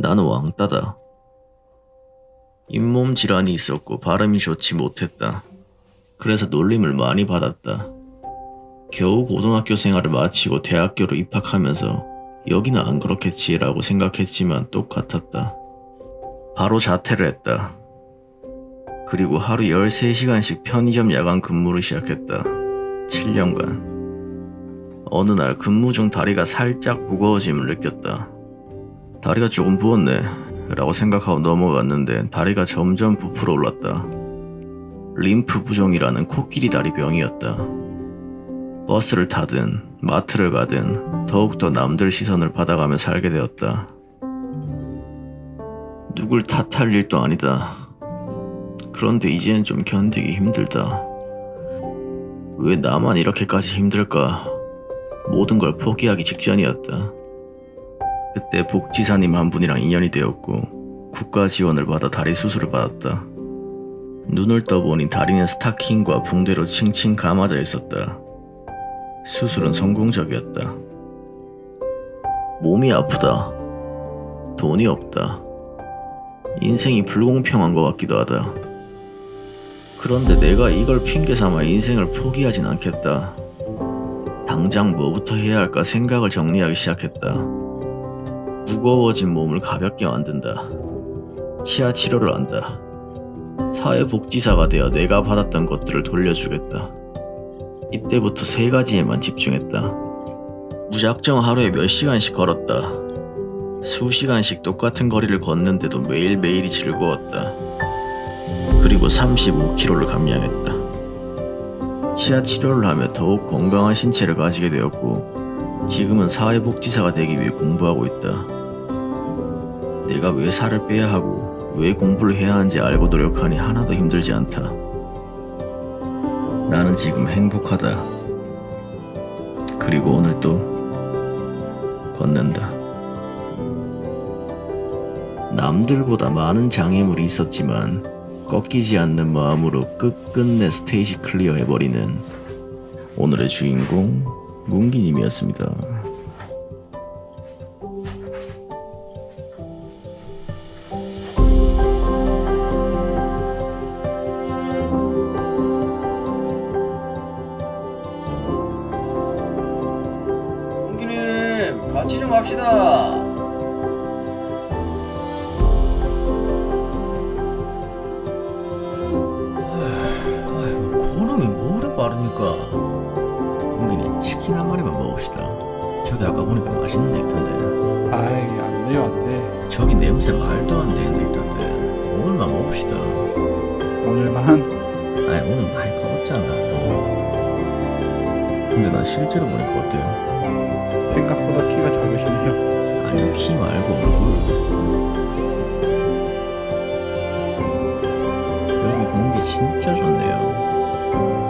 나는 왕따다. 잇몸 질환이 있었고 발음이 좋지 못했다. 그래서 놀림을 많이 받았다. 겨우 고등학교 생활을 마치고 대학교로 입학하면서 여기는 안 그렇겠지 라고 생각했지만 똑같았다. 바로 자퇴를 했다. 그리고 하루 13시간씩 편의점 야간 근무를 시작했다. 7년간. 어느 날 근무 중 다리가 살짝 무거워짐을 느꼈다. 다리가 조금 부었네 라고 생각하고 넘어갔는데 다리가 점점 부풀어 올랐다. 림프 부종이라는 코끼리 다리 병이었다. 버스를 타든 마트를 가든 더욱더 남들 시선을 받아가며 살게 되었다. 누굴 탓할 일도 아니다. 그런데 이제는 좀 견디기 힘들다. 왜 나만 이렇게까지 힘들까? 모든 걸 포기하기 직전이었다. 그때 복지사님 한 분이랑 인연이 되었고 국가 지원을 받아 다리 수술을 받았다. 눈을 떠보니 다리는 스타킹과 붕대로 칭칭 감아져 있었다. 수술은 성공적이었다. 몸이 아프다. 돈이 없다. 인생이 불공평한 것 같기도 하다. 그런데 내가 이걸 핑계 삼아 인생을 포기하진 않겠다. 당장 뭐부터 해야 할까 생각을 정리하기 시작했다. 무거워진 몸을 가볍게 만든다. 치아 치료를 한다. 사회복지사가 되어 내가 받았던 것들을 돌려주겠다. 이때부터 세 가지에만 집중했다. 무작정 하루에 몇 시간씩 걸었다. 수시간씩 똑같은 거리를 걷는데도 매일매일이 즐거웠다. 그리고 35kg를 감량했다. 치아 치료를 하며 더욱 건강한 신체를 가지게 되었고 지금은 사회복지사가 되기 위해 공부하고 있다. 내가 왜 살을 빼야 하고 왜 공부를 해야 하는지 알고 노력하니 하나도 힘들지 않다. 나는 지금 행복하다. 그리고 오늘 또 걷는다. 남들보다 많은 장애물이 있었지만 꺾이지 않는 마음으로 끝끝내 스테이지 클리어 해버리는 오늘의 주인공 문기님이었습니다. 같이 좀 갑시다 고름이 뭐래 빠르니까 문기님 치킨 한 마리만 먹읍시다. 저기 아까 보니까 맛있는 데 있던데 아이 안 돼요 안돼 저기 냄새 말도 안 되는 데 있던데 오늘만 먹읍시다. 오늘만 아니 오늘 많이 걸었잖아. 근데 나 실제로 보니까 어때요? 생각보다 키 말고 얼굴 여기 공기 진짜 좋네요